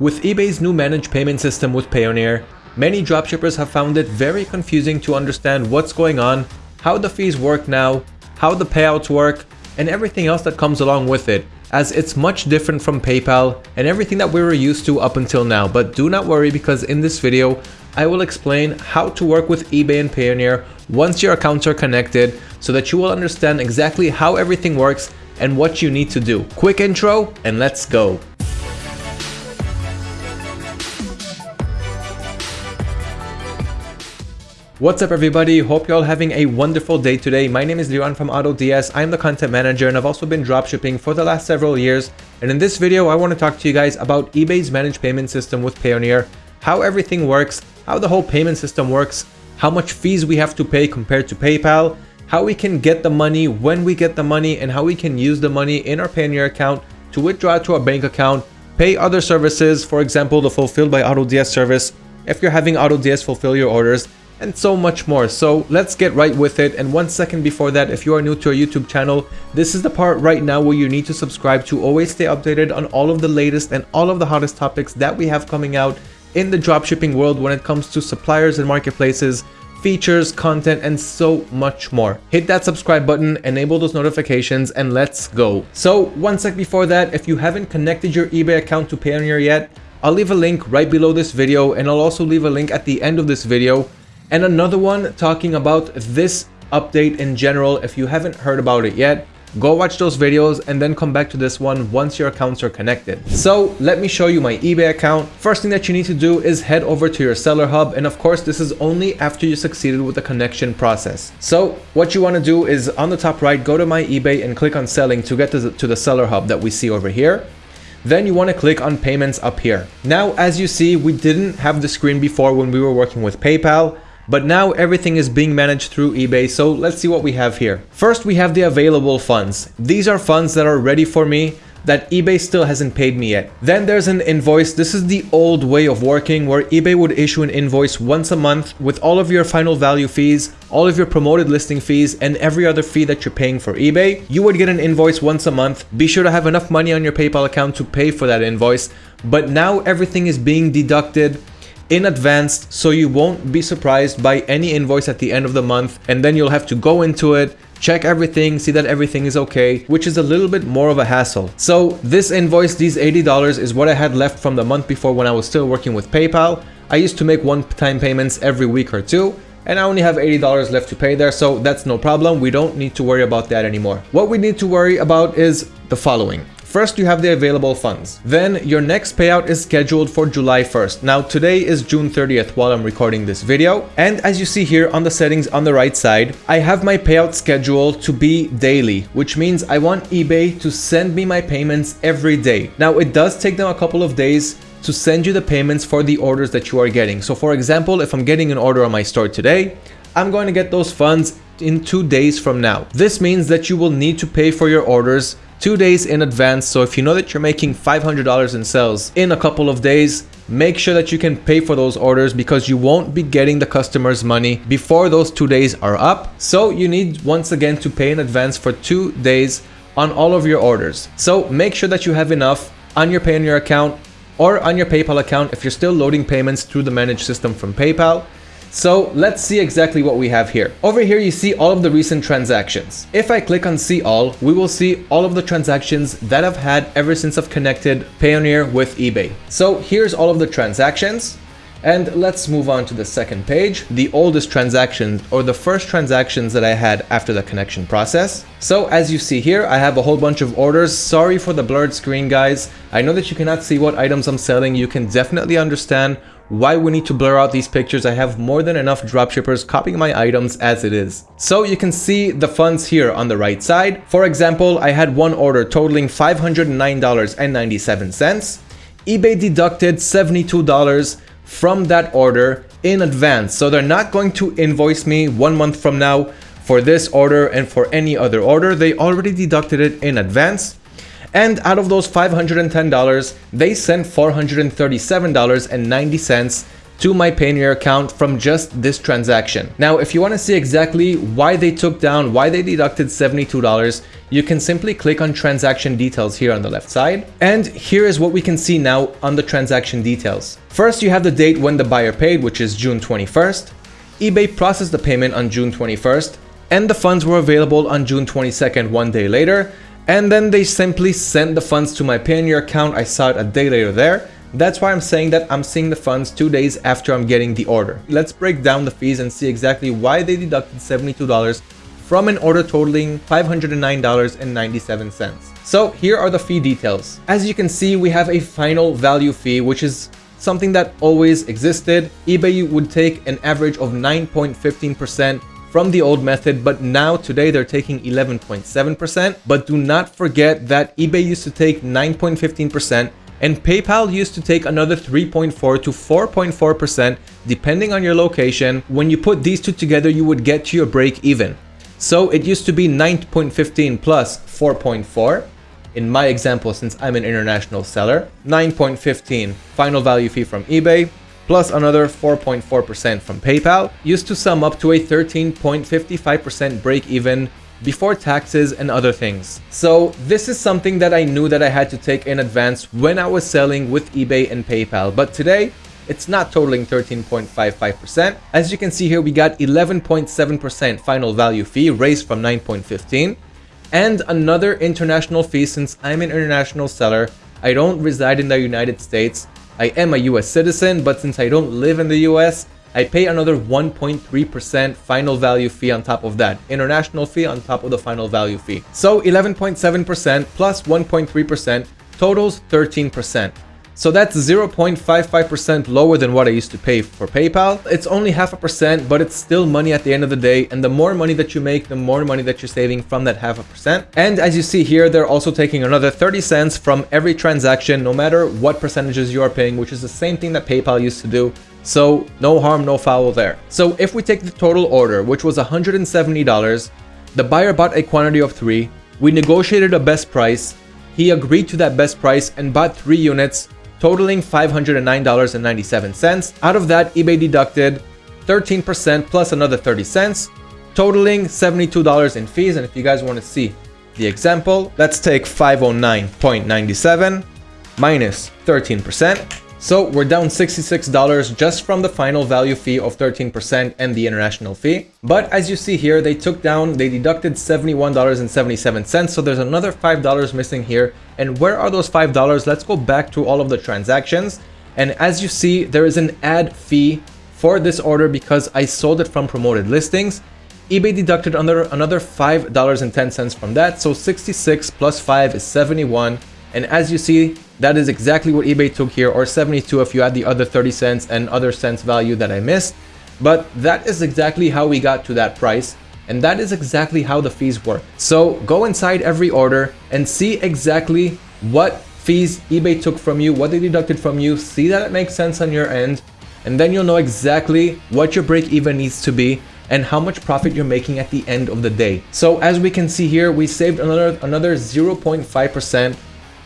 With eBay's new managed payment system with Payoneer, many dropshippers have found it very confusing to understand what's going on, how the fees work now, how the payouts work, and everything else that comes along with it, as it's much different from PayPal and everything that we were used to up until now. But do not worry because in this video, I will explain how to work with eBay and Payoneer once your accounts are connected so that you will understand exactly how everything works and what you need to do. Quick intro and let's go. What's up everybody, hope you're all having a wonderful day today. My name is Liran from AutoDS, I'm the content manager and I've also been dropshipping for the last several years. And in this video, I want to talk to you guys about eBay's managed payment system with Payoneer, how everything works, how the whole payment system works, how much fees we have to pay compared to PayPal, how we can get the money, when we get the money, and how we can use the money in our Payoneer account to withdraw to our bank account, pay other services, for example, the Fulfilled by AutoDS service, if you're having AutoDS fulfill your orders, and so much more. So let's get right with it. And one second before that, if you are new to our YouTube channel, this is the part right now where you need to subscribe to always stay updated on all of the latest and all of the hottest topics that we have coming out in the dropshipping world when it comes to suppliers and marketplaces, features, content, and so much more. Hit that subscribe button, enable those notifications, and let's go. So one sec before that, if you haven't connected your eBay account to Payoneer yet, I'll leave a link right below this video and I'll also leave a link at the end of this video and another one talking about this update in general. If you haven't heard about it yet, go watch those videos and then come back to this one once your accounts are connected. So let me show you my eBay account. First thing that you need to do is head over to your seller hub. And of course, this is only after you succeeded with the connection process. So what you want to do is on the top right, go to my eBay and click on selling to get to the, to the seller hub that we see over here. Then you want to click on payments up here. Now, as you see, we didn't have the screen before when we were working with PayPal. But now everything is being managed through eBay, so let's see what we have here. First, we have the available funds. These are funds that are ready for me that eBay still hasn't paid me yet. Then there's an invoice. This is the old way of working where eBay would issue an invoice once a month with all of your final value fees, all of your promoted listing fees, and every other fee that you're paying for eBay. You would get an invoice once a month. Be sure to have enough money on your PayPal account to pay for that invoice. But now everything is being deducted in advance so you won't be surprised by any invoice at the end of the month and then you'll have to go into it check everything, see that everything is okay, which is a little bit more of a hassle. So this invoice, these $80 is what I had left from the month before when I was still working with PayPal. I used to make one-time payments every week or two, and I only have $80 left to pay there, so that's no problem. We don't need to worry about that anymore. What we need to worry about is the following. First, you have the available funds. Then your next payout is scheduled for July 1st. Now today is June 30th while I'm recording this video. And as you see here on the settings on the right side, I have my payout schedule to be daily, which means I want eBay to send me my payments every day. Now it does take them a couple of days to send you the payments for the orders that you are getting. So for example, if I'm getting an order on my store today, I'm going to get those funds in two days from now. This means that you will need to pay for your orders two days in advance. So if you know that you're making $500 in sales in a couple of days, make sure that you can pay for those orders because you won't be getting the customer's money before those two days are up. So you need once again to pay in advance for two days on all of your orders. So make sure that you have enough on your Payoneer account or on your PayPal account if you're still loading payments through the managed system from PayPal so let's see exactly what we have here. Over here, you see all of the recent transactions. If I click on see all, we will see all of the transactions that I've had ever since I've connected Payoneer with eBay. So here's all of the transactions. And let's move on to the second page, the oldest transactions or the first transactions that I had after the connection process. So as you see here, I have a whole bunch of orders. Sorry for the blurred screen, guys. I know that you cannot see what items I'm selling. You can definitely understand why we need to blur out these pictures. I have more than enough dropshippers copying my items as it is. So you can see the funds here on the right side. For example, I had one order totaling $509.97. eBay deducted $72 from that order in advance. So they're not going to invoice me one month from now for this order and for any other order. They already deducted it in advance. And out of those $510, they sent $437.90 to my Payoneer account from just this transaction. Now, if you want to see exactly why they took down, why they deducted $72, you can simply click on transaction details here on the left side. And here is what we can see now on the transaction details. First, you have the date when the buyer paid, which is June 21st. eBay processed the payment on June 21st, and the funds were available on June 22nd, one day later. And then they simply sent the funds to my Payoneer account. I saw it a day later there. That's why I'm saying that I'm seeing the funds two days after I'm getting the order. Let's break down the fees and see exactly why they deducted $72 from an order totaling $509.97. So here are the fee details. As you can see, we have a final value fee, which is something that always existed. eBay would take an average of 9.15% from the old method, but now today they're taking 11.7%. But do not forget that eBay used to take 9.15% and PayPal used to take another 3.4 to 4.4% depending on your location. When you put these two together, you would get to your break even. So it used to be 9.15 plus 4.4 in my example since I'm an international seller, 9.15 final value fee from eBay, plus another 4.4% from PayPal, used to sum up to a 13.55% break even before taxes and other things. So this is something that I knew that I had to take in advance when I was selling with eBay and PayPal. But today, it's not totaling 13.55%. As you can see here, we got 11.7% final value fee raised from 9.15 and another international fee since I'm an international seller. I don't reside in the United States. I am a US citizen, but since I don't live in the US, I pay another 1.3% final value fee on top of that, international fee on top of the final value fee. So 11.7% plus 1.3% totals 13%. So that's 0.55% lower than what I used to pay for PayPal. It's only half a percent, but it's still money at the end of the day. And the more money that you make, the more money that you're saving from that half a percent. And as you see here, they're also taking another 30 cents from every transaction, no matter what percentages you are paying, which is the same thing that PayPal used to do. So no harm, no foul there. So if we take the total order, which was $170, the buyer bought a quantity of three, we negotiated a best price, he agreed to that best price and bought three units, totaling $509.97. Out of that, eBay deducted 13% plus another 30 cents, totaling $72 in fees. And if you guys want to see the example, let's take 509.97 minus 13%. So we're down $66 just from the final value fee of 13% and the international fee. But as you see here, they took down, they deducted $71.77. So there's another $5 missing here. And where are those $5? Let's go back to all of the transactions. And as you see, there is an ad fee for this order because I sold it from promoted listings. eBay deducted another, another $5.10 from that. So 66 plus 5 is 71. And as you see, that is exactly what eBay took here, or 72 if you add the other 30 cents and other cents value that I missed. But that is exactly how we got to that price. And that is exactly how the fees work. So go inside every order and see exactly what fees eBay took from you, what they deducted from you, see that it makes sense on your end, and then you'll know exactly what your break even needs to be and how much profit you're making at the end of the day. So as we can see here, we saved another another 0.5%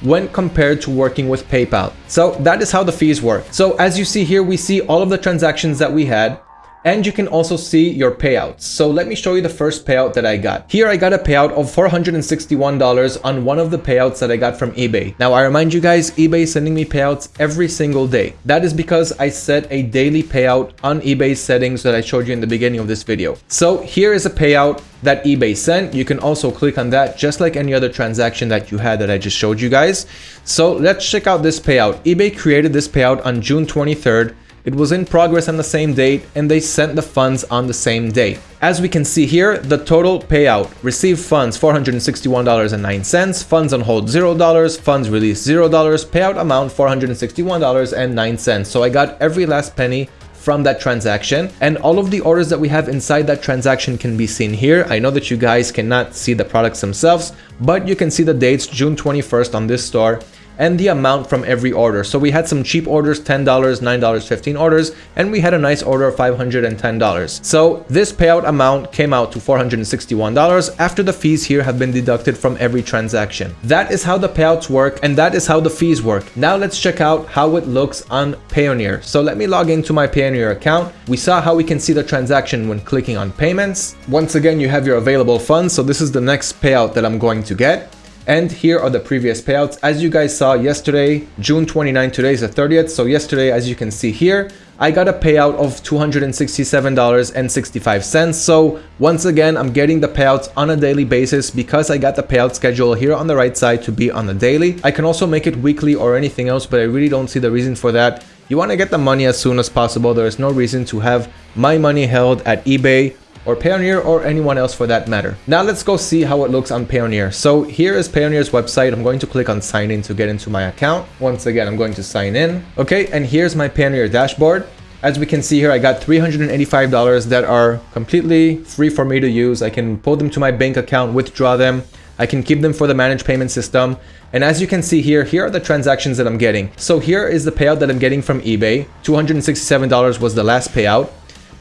when compared to working with PayPal. So that is how the fees work. So as you see here, we see all of the transactions that we had and you can also see your payouts. So let me show you the first payout that I got. Here I got a payout of $461 on one of the payouts that I got from eBay. Now I remind you guys, eBay is sending me payouts every single day. That is because I set a daily payout on eBay settings that I showed you in the beginning of this video. So here is a payout that eBay sent. You can also click on that just like any other transaction that you had that I just showed you guys. So let's check out this payout. eBay created this payout on June 23rd it was in progress on the same date and they sent the funds on the same day. As we can see here, the total payout, received funds $461.09, funds on hold $0, funds released $0, payout amount $461.09. So I got every last penny from that transaction and all of the orders that we have inside that transaction can be seen here. I know that you guys cannot see the products themselves, but you can see the dates June 21st on this store and the amount from every order. So we had some cheap orders, $10, $9, 15 orders, and we had a nice order of $510. So this payout amount came out to $461 after the fees here have been deducted from every transaction. That is how the payouts work and that is how the fees work. Now let's check out how it looks on Payoneer. So let me log into my Payoneer account. We saw how we can see the transaction when clicking on payments. Once again, you have your available funds. So this is the next payout that I'm going to get. And here are the previous payouts. As you guys saw yesterday, June 29, today is the 30th. So yesterday, as you can see here, I got a payout of $267.65. So once again, I'm getting the payouts on a daily basis because I got the payout schedule here on the right side to be on the daily. I can also make it weekly or anything else, but I really don't see the reason for that. You want to get the money as soon as possible. There is no reason to have my money held at eBay or Payoneer or anyone else for that matter. Now let's go see how it looks on Payoneer. So here is Payoneer's website. I'm going to click on sign in to get into my account. Once again, I'm going to sign in. Okay, and here's my Payoneer dashboard. As we can see here, I got $385 that are completely free for me to use. I can pull them to my bank account, withdraw them. I can keep them for the managed payment system. And as you can see here, here are the transactions that I'm getting. So here is the payout that I'm getting from eBay. $267 was the last payout.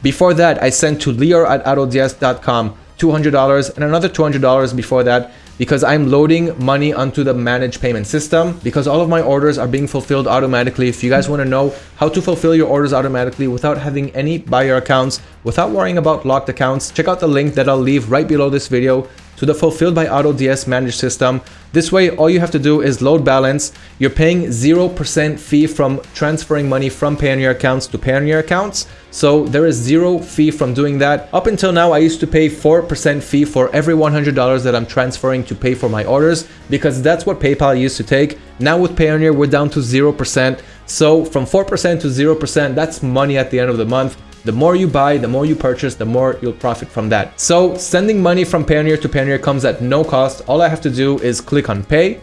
Before that, I sent to Lior at AutoDS.com $200 and another $200 before that because I'm loading money onto the managed payment system because all of my orders are being fulfilled automatically. If you guys want to know how to fulfill your orders automatically without having any buyer accounts, without worrying about locked accounts, check out the link that I'll leave right below this video to the Fulfilled by AutoDS managed system. This way, all you have to do is load balance. You're paying 0% fee from transferring money from Payoneer accounts to Payoneer accounts. So there is zero fee from doing that. Up until now, I used to pay 4% fee for every $100 that I'm transferring to pay for my orders because that's what PayPal used to take. Now with Payoneer, we're down to 0%. So from 4% to 0%, that's money at the end of the month. The more you buy, the more you purchase, the more you'll profit from that. So sending money from Payoneer to Payoneer comes at no cost. All I have to do is click on pay,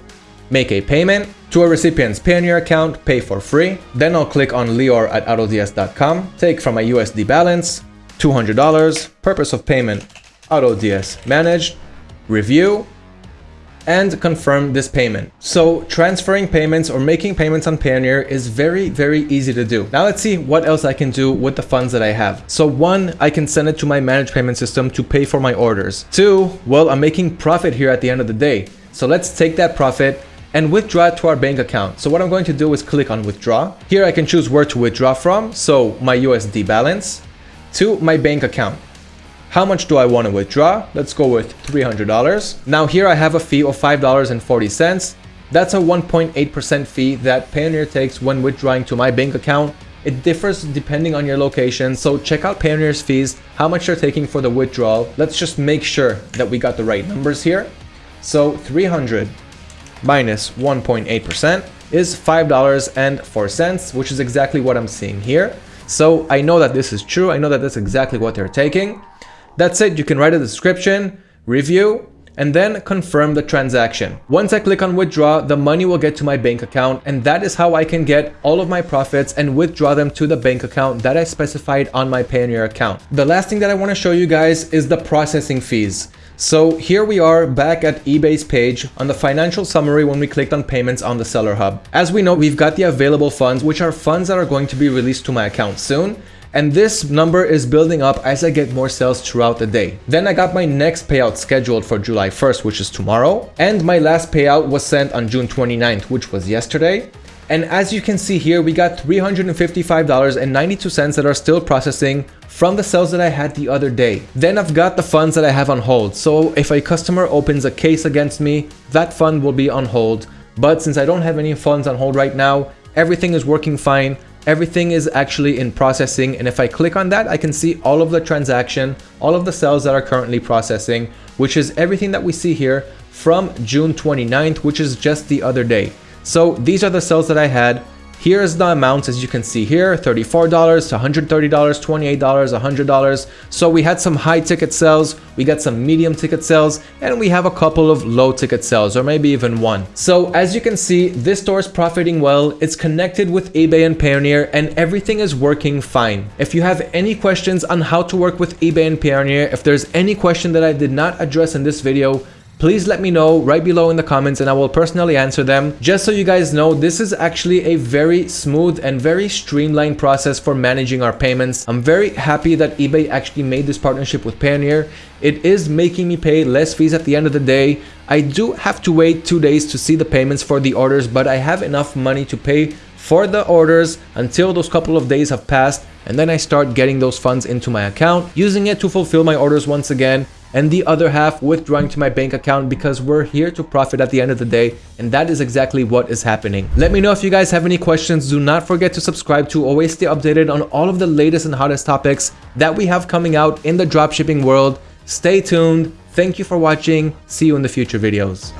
make a payment to a recipient's Payoneer account, pay for free. Then I'll click on Lior at AutoDS.com, take from my USD balance, $200, purpose of payment, AutoDS managed, review, and confirm this payment. So transferring payments or making payments on Payoneer is very, very easy to do. Now let's see what else I can do with the funds that I have. So one, I can send it to my managed payment system to pay for my orders. Two, well, I'm making profit here at the end of the day. So let's take that profit and withdraw it to our bank account. So what I'm going to do is click on withdraw. Here I can choose where to withdraw from. So my USD balance to my bank account. How much do I want to withdraw? Let's go with $300. Now here I have a fee of $5.40. That's a 1.8% fee that Payoneer takes when withdrawing to my bank account. It differs depending on your location, so check out Payoneer's fees, how much they're taking for the withdrawal. Let's just make sure that we got the right numbers here. So 300 minus 1.8% is $5.04, which is exactly what I'm seeing here. So I know that this is true. I know that that's exactly what they're taking. That's it, you can write a description, review, and then confirm the transaction. Once I click on withdraw, the money will get to my bank account and that is how I can get all of my profits and withdraw them to the bank account that I specified on my Payoneer account. The last thing that I want to show you guys is the processing fees. So here we are back at eBay's page on the financial summary when we clicked on payments on the seller hub. As we know, we've got the available funds, which are funds that are going to be released to my account soon and this number is building up as I get more sales throughout the day. Then I got my next payout scheduled for July 1st, which is tomorrow, and my last payout was sent on June 29th, which was yesterday. And as you can see here, we got $355.92 that are still processing from the sales that I had the other day. Then I've got the funds that I have on hold. So if a customer opens a case against me, that fund will be on hold. But since I don't have any funds on hold right now, everything is working fine everything is actually in processing and if I click on that I can see all of the transaction all of the cells that are currently processing which is everything that we see here from June 29th which is just the other day. So these are the cells that I had Here's the amounts as you can see here, $34 to $130, $28, $100. So we had some high ticket sales, we got some medium ticket sales, and we have a couple of low ticket sales or maybe even one. So as you can see, this store is profiting well, it's connected with eBay and Payoneer and everything is working fine. If you have any questions on how to work with eBay and Payoneer, if there's any question that I did not address in this video, please let me know right below in the comments and I will personally answer them. Just so you guys know, this is actually a very smooth and very streamlined process for managing our payments. I'm very happy that eBay actually made this partnership with Payoneer. It is making me pay less fees at the end of the day. I do have to wait two days to see the payments for the orders, but I have enough money to pay for the orders until those couple of days have passed and then I start getting those funds into my account, using it to fulfill my orders once again and the other half withdrawing to my bank account because we're here to profit at the end of the day and that is exactly what is happening. Let me know if you guys have any questions. Do not forget to subscribe to always stay updated on all of the latest and hottest topics that we have coming out in the dropshipping world. Stay tuned. Thank you for watching. See you in the future videos.